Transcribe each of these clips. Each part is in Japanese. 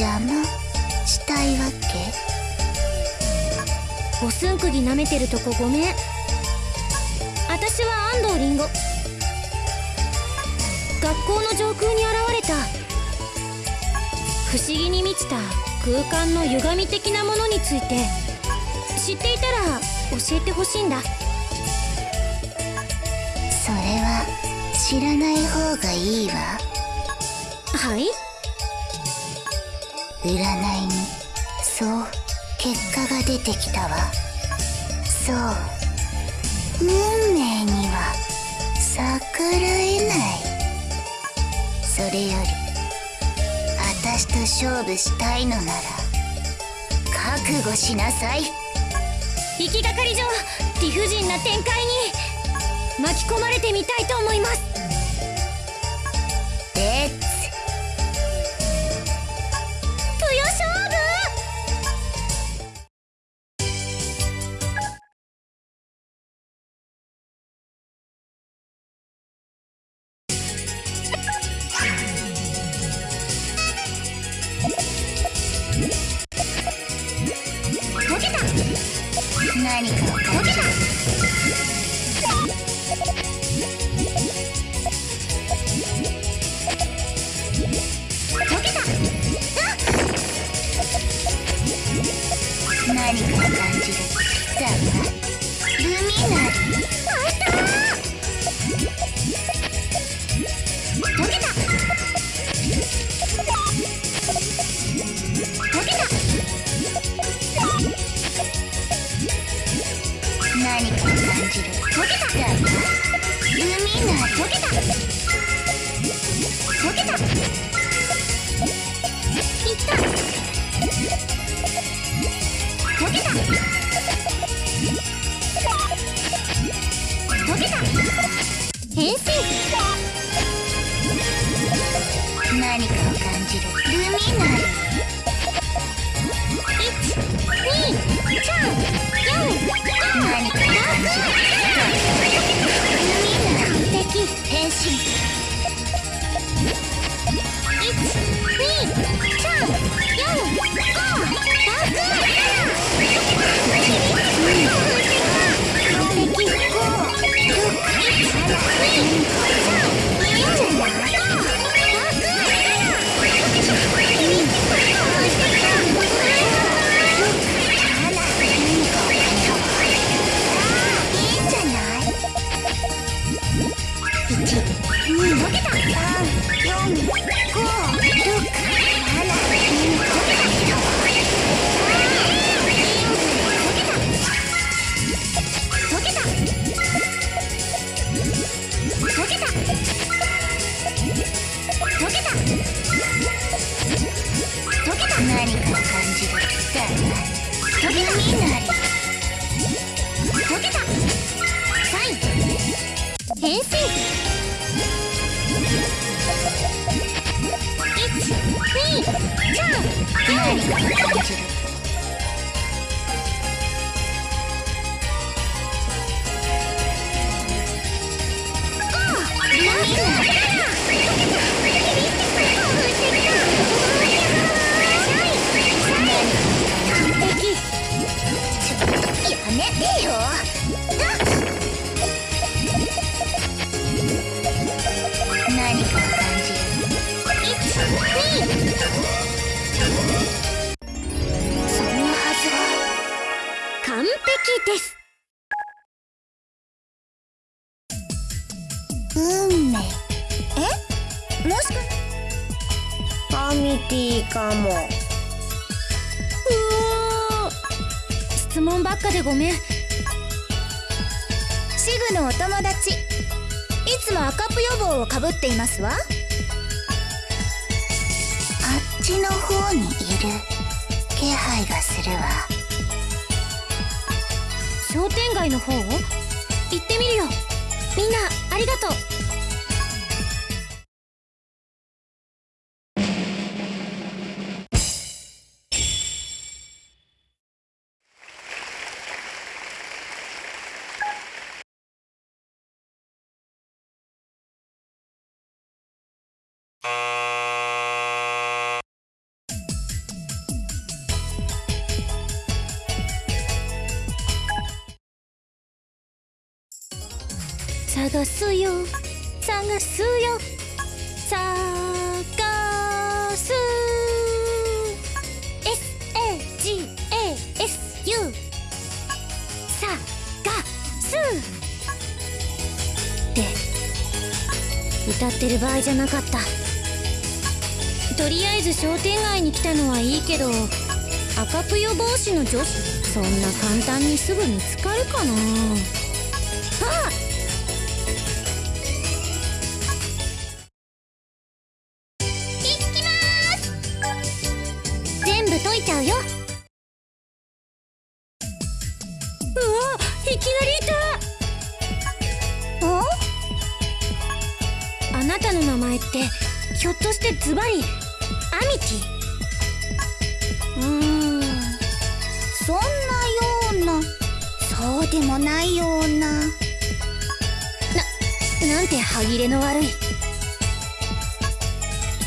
邪魔したいわけ？おすんくぎ舐めてるとこごめん。私は安藤りんご。学校の上空に現れた。不思議に満ちた空間の歪み的なものについて。知っていたら教えてほしいんだ。それは知らない方がいいわ。はい？占いに。そう結果が出てきたわ。そう運命には逆らえない。それより私と勝負したいのなら覚悟しなさい。行きがかり上理不尽な展開に巻き込まれてみたいと思います。レッツ変身何かを感じる。ルミナ。ル一、二、三、四、五何かを感じる。だわルミナ。ル敵。変身。飛の見えなり溶けた。サイン変身。1 2 3 4 5質問ばっかでごめん。シグのお友達。いつも赤プ予防をかぶっていますわ。あっちの方にいる。気配がするわ。商店街の方行ってみるよ。みんなありがとう探すよ。探すよ。探す。SAGASU さがす。って歌ってる場合じゃなかった。とりあえず商店街に来たのはいいけど赤ぷよ帽子の女子。そんな簡単にすぐ見つかるかな。ああ。なたの名前ってひょっとしてズバリアミティ？うーんそんなような。そうでもないような。ななんて歯切れの悪い。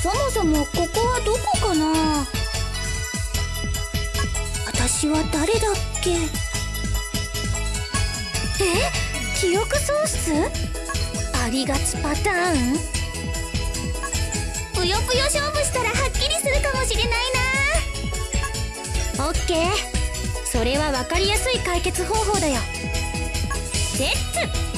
そもそもここはどこかな？私は誰だっけ？え？記憶喪失？ありがちパターン？ぷよぷよ勝負したらはっきりするかもしれないな。オッケー。それは分かりやすい解決方法だよ。レッツ！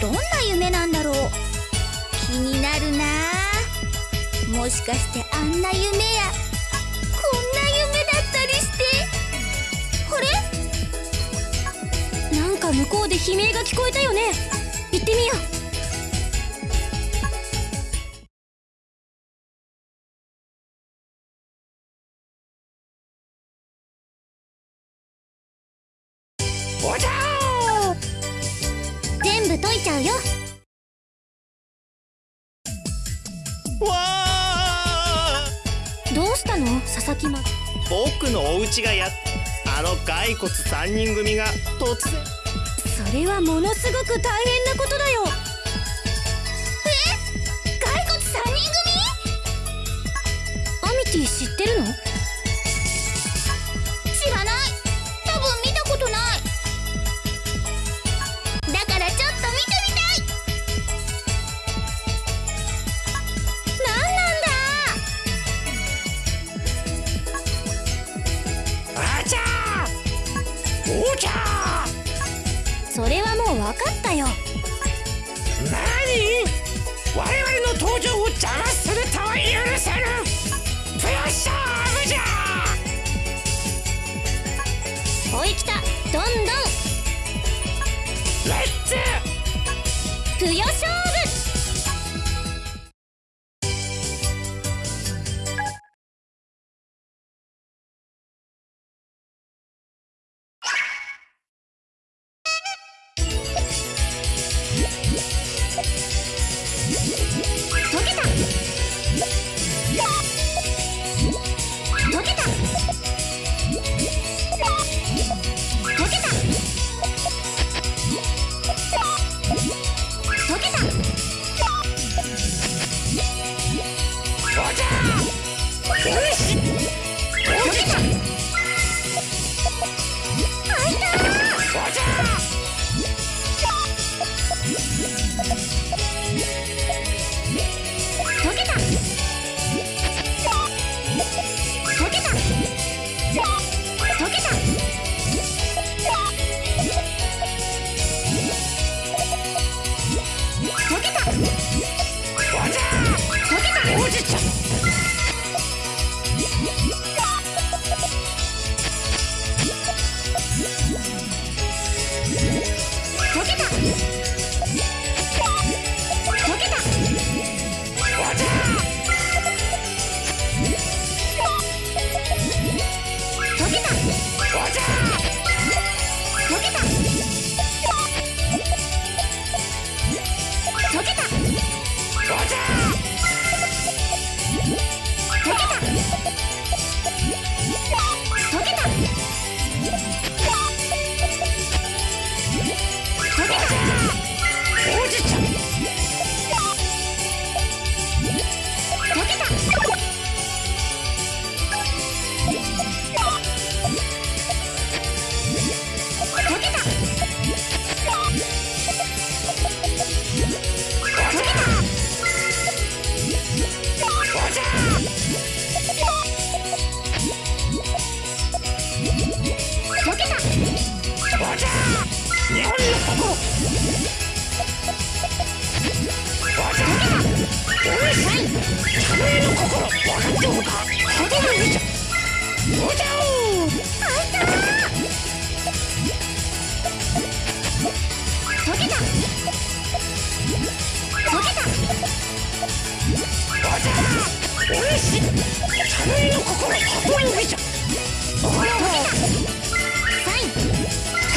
どんな夢なんだろう。気になるな。もしかしてあんな夢やこんな夢だったりして。あれ？なんか向こうで悲鳴が聞こえたよね。行ってみよう。したの？佐々木ま僕のお家がやあの骸骨3人組が突然。それはものすごく大変なことだよ。え？骸骨3人組？アミティ知ってるの？ーおちゃそれはもう分かったよ。何？我々の登場を邪魔するとは許せぬ。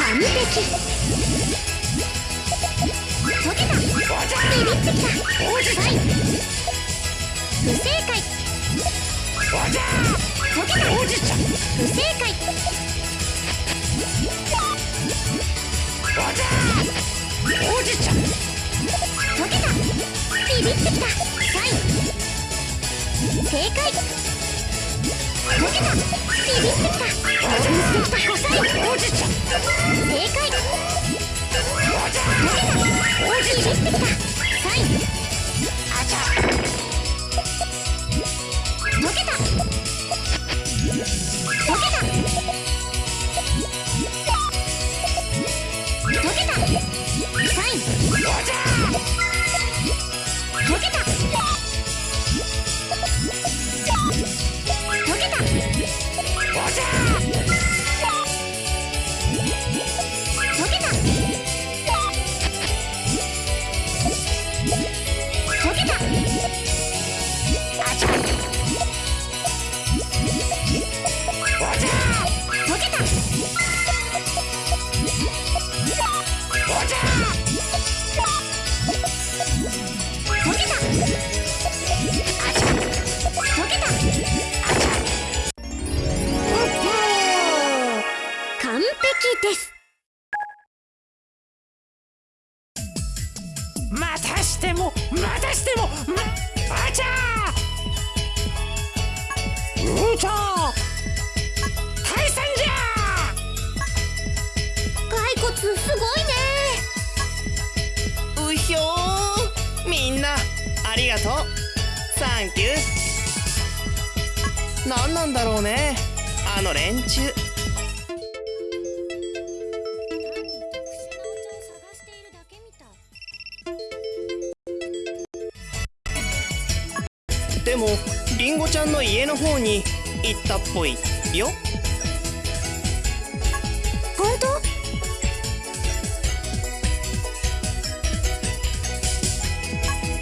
完璧ビビってきた不正解。おちゃ溶けたおじちゃん不正解。おちゃおじちゃん溶けたビビってきた正解。溶けたビビってきた興奮してきたサインおじちゃん正解。サインあちゃです。またしてもまたしてもまあちゃー！うちゃ退散じゃ骸骨すごいね！うひょみんなありがとう。サンキュー。なんなんだろうね。あの連中。ちゃんの家の方に行ったっぽいよ。本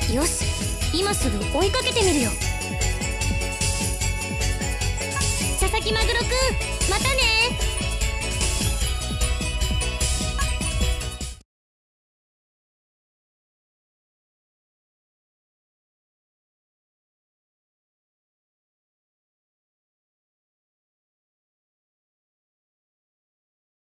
当？よし今すぐ追いかけてみるよ。佐々木マグロくんまたね。